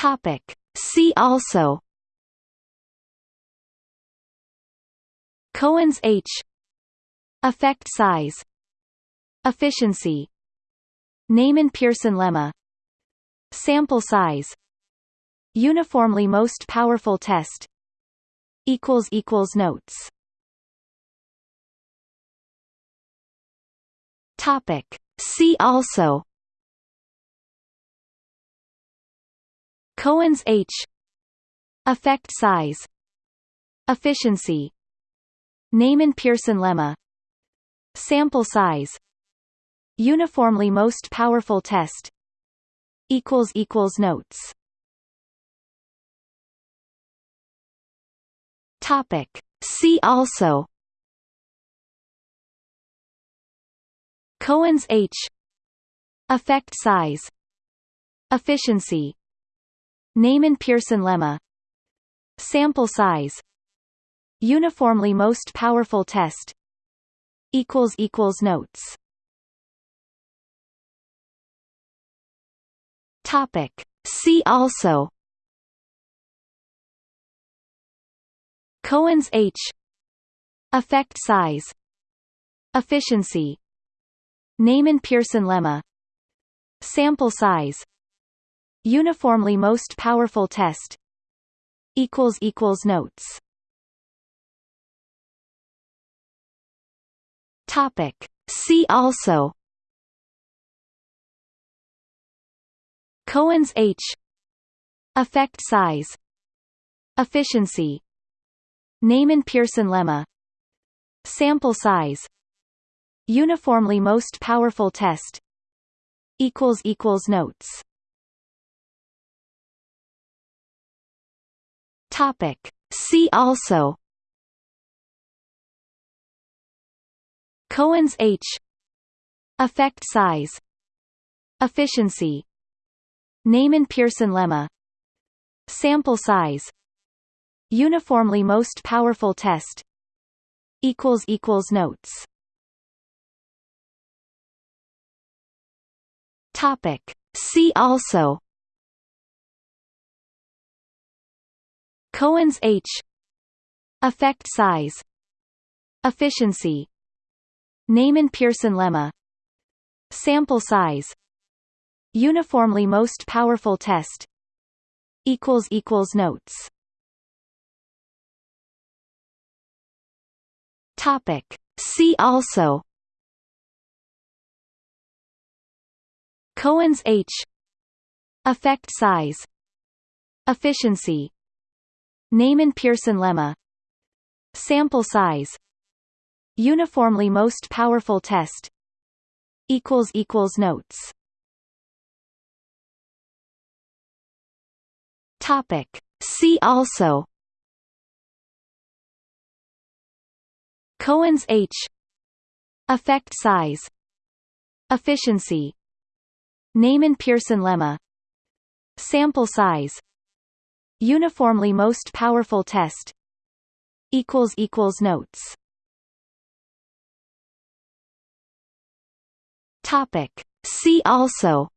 Topic. See also Cohen's H Effect size Efficiency Neyman-Pearson lemma Sample size Uniformly most powerful test equals equals notes Topic See also Cohen's H. Effect size. Efficiency. Neyman-Pearson lemma. Sample size. Uniformly most powerful test. Equals equals notes. Topic. See also. Cohen's H. Effect size. Efficiency Neyman-Pearson lemma. Sample size. Uniformly most powerful test. Equals equals notes. Topic. See also. Cohen's H. Effect size. Efficiency. Neyman-Pearson lemma. Sample size Uniformly most powerful test equals equals notes. Topic. See also Cohen's H. Effect size. Efficiency. Neyman-Pearson lemma. Sample size. Uniformly most powerful test equals equals notes Topic. See also Cohen's H. Effect size. Efficiency. Neyman-Pearson lemma. Sample size. Uniformly most powerful test. Equals equals notes. Topic. See also Cohen's H. Effect size. Efficiency. Neyman-Pearson lemma. Sample size. Uniformly most powerful test. Equals equals notes. Topic. See also. Cohen's H. Effect size. Efficiency Neyman-Pearson lemma. Sample size. Uniformly most powerful test. Equals equals notes. Topic. See also. Cohen's H. Effect size. Efficiency. Neyman-Pearson lemma. Sample size Uniformly most powerful test. Equals equals notes. Topic. See also.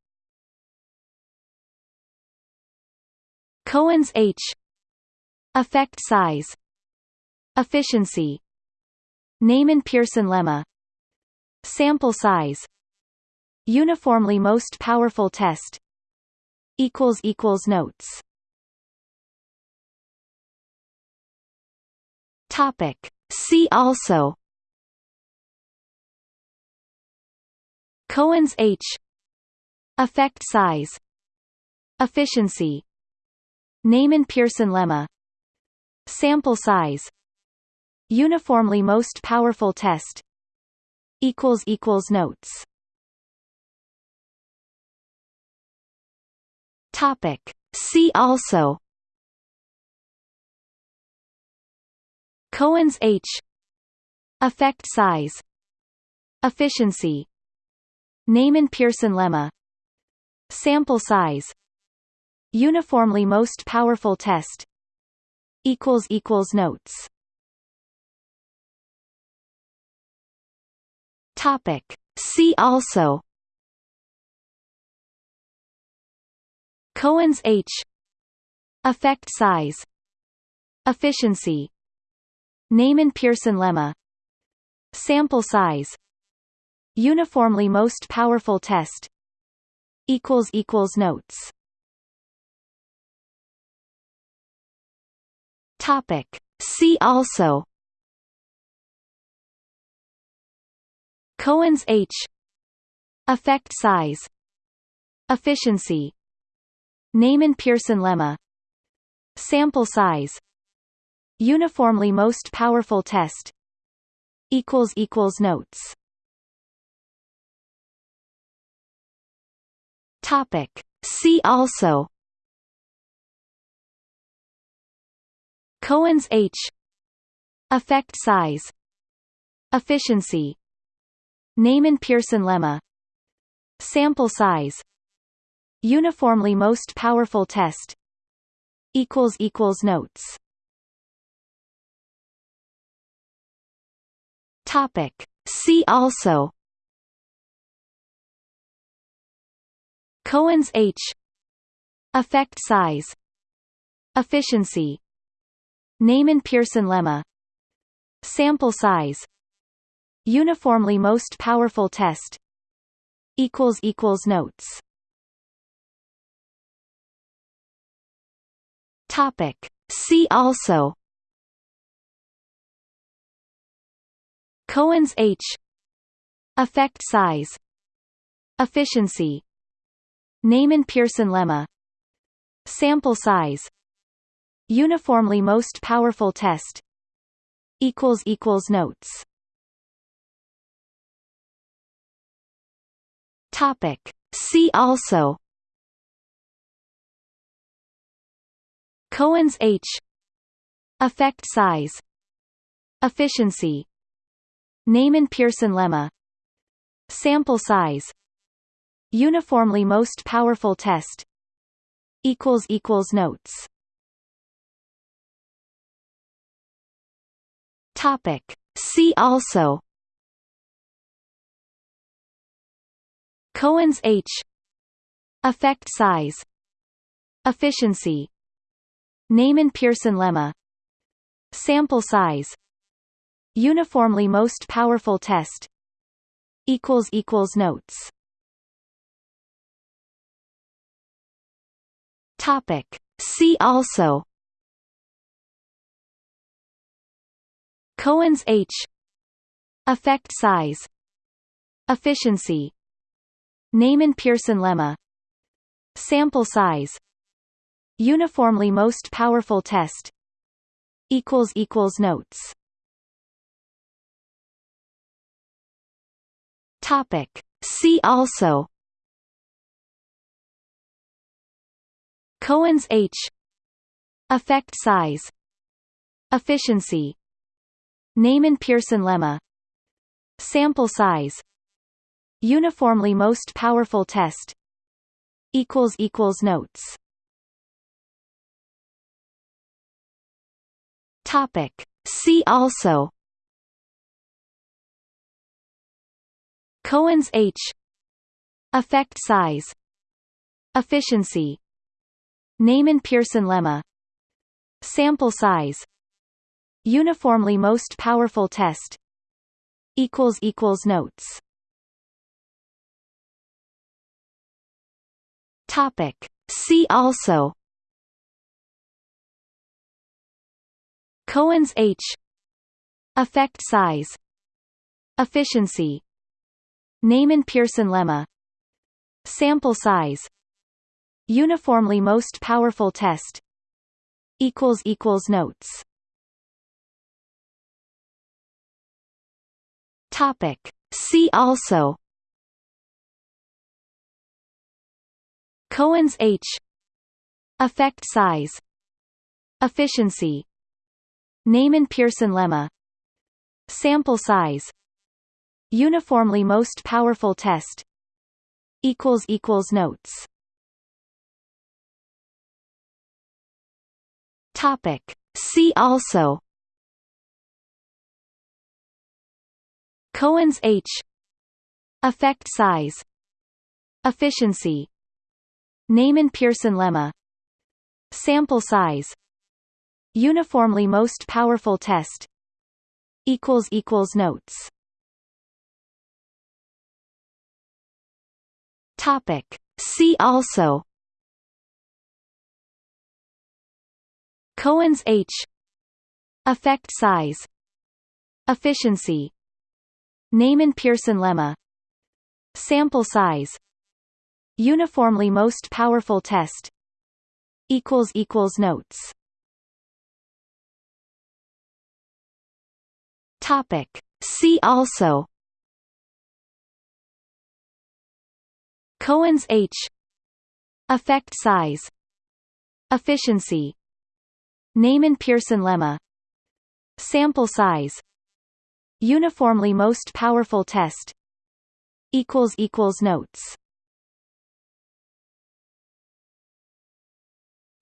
Cohen's H. Effect size. Efficiency. Neyman-Pearson lemma. Sample size. Uniformly most powerful test. Equals equals notes Topic. See also. Cohen's H. Effect size. Efficiency. Neyman-Pearson lemma. Sample size. Uniformly most powerful test. Equals equals notes. Topic. See also Cohen's H. Effect size. Efficiency. Neyman-Pearson lemma. Sample size. Uniformly most powerful test. Equals equals notes. Topic. See also. Cohen's H. Effect size. Efficiency Neyman-Pearson lemma. Sample size. Uniformly most powerful test. Equals equals notes. Topic. See also. Cohen's H. Effect size. Efficiency. Neyman-Pearson lemma. Sample size Uniformly most powerful test equals equals notes. Topic. See also Cohen's H. Effect size. Efficiency. Neyman-Pearson lemma. Sample size. Uniformly most powerful test equals equals notes Topic. See also Cohen's H. Effect size. Efficiency. Neyman-Pearson lemma. Sample size. Uniformly most powerful test. Equals equals notes. Topic. See also Cohen's H. Effect size. Efficiency. Neyman-Pearson lemma. Sample size. Uniformly most powerful test. Equals equals notes. Topic. See also. Cohen's H. Effect size. Efficiency Neyman-Pearson lemma. Sample size. Uniformly most powerful test. Equals equals notes. Topic. See also. Cohen's H. Effect size. Efficiency. Neyman-Pearson lemma. Sample size Uniformly most powerful test equals equals notes. Topic. See also Cohen's H. Effect size. Efficiency. Neyman-Pearson lemma. Sample size. Uniformly most powerful test equals equals notes Topic. See also. Cohen's H. Effect size. Efficiency. Neyman-Pearson lemma. Sample size. Uniformly most powerful test. Equals equals notes. Topic. See also Cohen's H. Effect size. Efficiency. Neyman-Pearson lemma. Sample size. Uniformly most powerful test. Equals equals notes. Topic. See also. Cohen's H. Effect size. Efficiency Neyman-Pearson lemma. Sample size. Uniformly most powerful test. Notes. Topic. See also. Cohen's H. Effect size. Efficiency. Neyman-Pearson lemma. Sample size Uniformly most powerful test. Equals equals notes. Topic. See also. Cohen's H. Effect size. Efficiency. Neyman-Pearson lemma. Sample size. Uniformly most powerful test. Equals equals notes Topic. See also Cohen's H. Effect size Efficiency Neyman-Pearson lemma Sample size Uniformly most powerful test equals equals notes Topic. See also Cohen's H. Effect size. Efficiency. Neyman-Pearson lemma. Sample size. Uniformly most powerful test. Equals equals notes.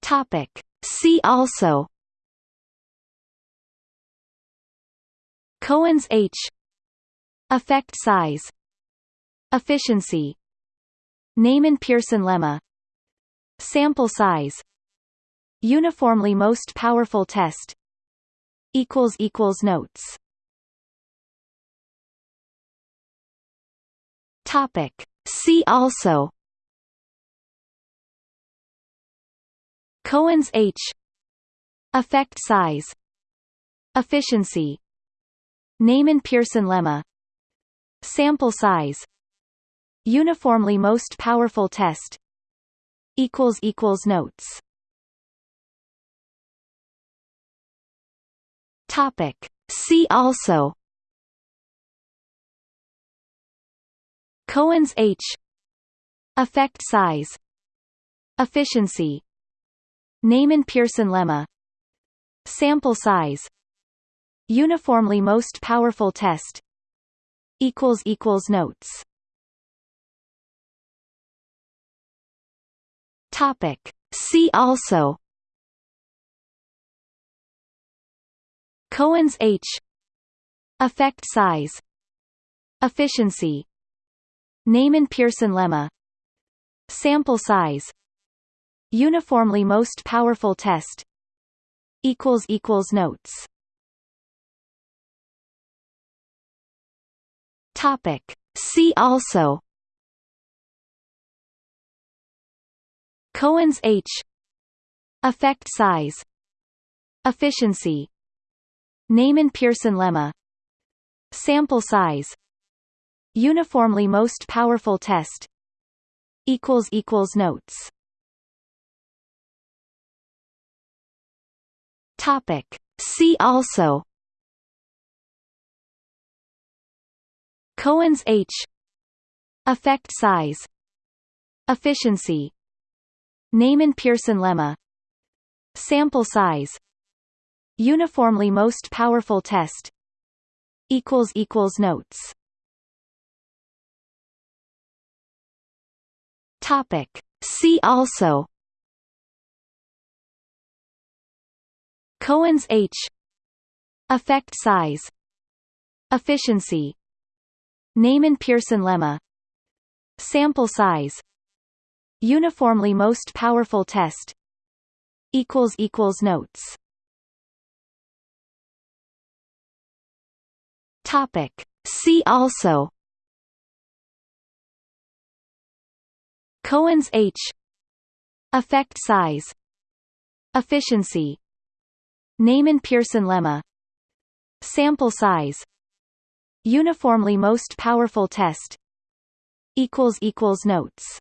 Topic. See also. Cohen's H. Effect size. Efficiency Neyman-Pearson lemma. Sample size. Uniformly most powerful test. Equals equals notes. Topic. See also. Cohen's H. Effect size. Efficiency. Neyman-Pearson lemma. Sample size Uniformly most powerful test equals equals notes. Topic. See also Cohen's H. Effect size. Efficiency. Neyman-Pearson lemma. Sample size. Uniformly most powerful test equals equals notes Topic. See also. Cohen's H. Effect size. Efficiency. Neyman-Pearson lemma. Sample size. Uniformly most powerful test. Equals equals notes. Topic. See also Cohen's H. Effect size. Efficiency. Neyman-Pearson lemma. Sample size. Uniformly most powerful test. Equals equals notes. Topic. See also. Cohen's H. Effect size. Efficiency Neyman-Pearson lemma. Sample size. Uniformly most powerful test. Equals equals notes. Topic. See also. Cohen's H. Effect size. Efficiency. Neyman-Pearson lemma. Sample size Uniformly most powerful test. Equals equals notes. Topic. See also. Cohen's H. Effect size. Efficiency. Neyman-Pearson lemma. Sample size. Uniformly most powerful test. Equals equals notes